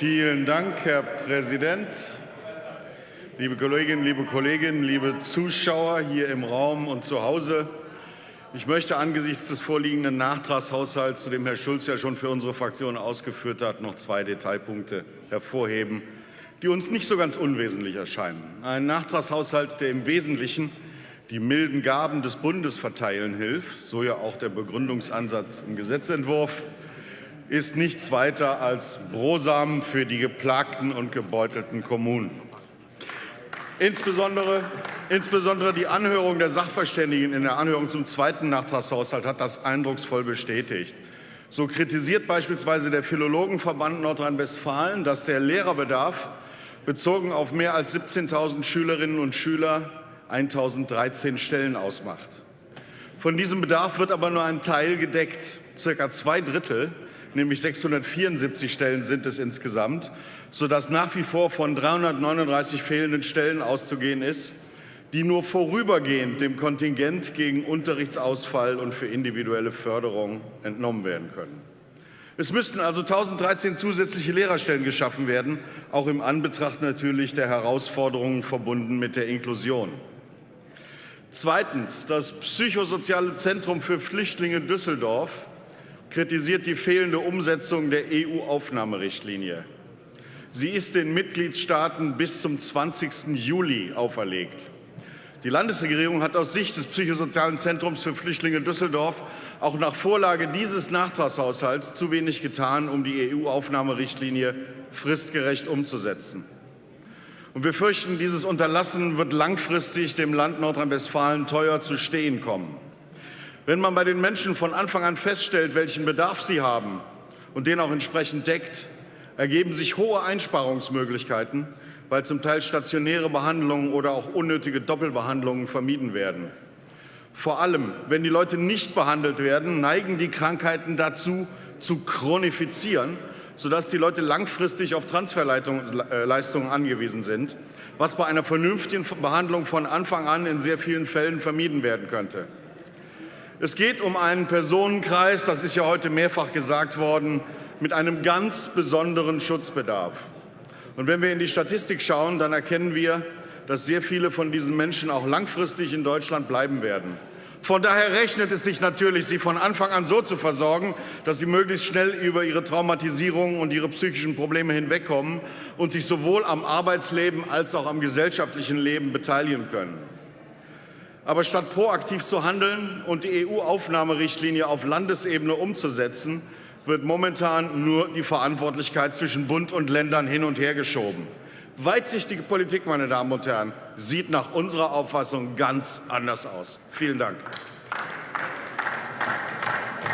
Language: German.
Vielen Dank, Herr Präsident. Liebe Kolleginnen, liebe Kollegen, liebe Zuschauer hier im Raum und zu Hause. Ich möchte angesichts des vorliegenden Nachtragshaushalts, zu dem Herr Schulz ja schon für unsere Fraktion ausgeführt hat, noch zwei Detailpunkte hervorheben, die uns nicht so ganz unwesentlich erscheinen. Ein Nachtragshaushalt, der im Wesentlichen die milden Gaben des Bundes verteilen hilft, so ja auch der Begründungsansatz im Gesetzentwurf, ist nichts weiter als Brosamen für die geplagten und gebeutelten Kommunen. Insbesondere, insbesondere die Anhörung der Sachverständigen in der Anhörung zum zweiten Nachtragshaushalt hat das eindrucksvoll bestätigt. So kritisiert beispielsweise der Philologenverband Nordrhein-Westfalen, dass der Lehrerbedarf bezogen auf mehr als 17.000 Schülerinnen und Schüler 1.013 Stellen ausmacht. Von diesem Bedarf wird aber nur ein Teil gedeckt. Circa zwei Drittel, nämlich 674 Stellen sind es insgesamt, sodass nach wie vor von 339 fehlenden Stellen auszugehen ist, die nur vorübergehend dem Kontingent gegen Unterrichtsausfall und für individuelle Förderung entnommen werden können. Es müssten also 1013 zusätzliche Lehrerstellen geschaffen werden, auch im Anbetracht natürlich der Herausforderungen verbunden mit der Inklusion. Zweitens. Das Psychosoziale Zentrum für Flüchtlinge Düsseldorf kritisiert die fehlende Umsetzung der EU-Aufnahmerichtlinie. Sie ist den Mitgliedstaaten bis zum 20. Juli auferlegt. Die Landesregierung hat aus Sicht des Psychosozialen Zentrums für Flüchtlinge Düsseldorf auch nach Vorlage dieses Nachtragshaushalts zu wenig getan, um die EU-Aufnahmerichtlinie fristgerecht umzusetzen. Und wir fürchten, dieses Unterlassen wird langfristig dem Land Nordrhein-Westfalen teuer zu stehen kommen. Wenn man bei den Menschen von Anfang an feststellt, welchen Bedarf sie haben und den auch entsprechend deckt, ergeben sich hohe Einsparungsmöglichkeiten, weil zum Teil stationäre Behandlungen oder auch unnötige Doppelbehandlungen vermieden werden. Vor allem, wenn die Leute nicht behandelt werden, neigen die Krankheiten dazu, zu chronifizieren, sodass die Leute langfristig auf Transferleistungen angewiesen sind, was bei einer vernünftigen Behandlung von Anfang an in sehr vielen Fällen vermieden werden könnte. Es geht um einen Personenkreis, das ist ja heute mehrfach gesagt worden, mit einem ganz besonderen Schutzbedarf. Und wenn wir in die Statistik schauen, dann erkennen wir, dass sehr viele von diesen Menschen auch langfristig in Deutschland bleiben werden. Von daher rechnet es sich natürlich, sie von Anfang an so zu versorgen, dass sie möglichst schnell über ihre Traumatisierung und ihre psychischen Probleme hinwegkommen und sich sowohl am Arbeitsleben als auch am gesellschaftlichen Leben beteiligen können. Aber statt proaktiv zu handeln und die EU-Aufnahmerichtlinie auf Landesebene umzusetzen, wird momentan nur die Verantwortlichkeit zwischen Bund und Ländern hin und her geschoben. Weitsichtige Politik, meine Damen und Herren, sieht nach unserer Auffassung ganz anders aus. Vielen Dank.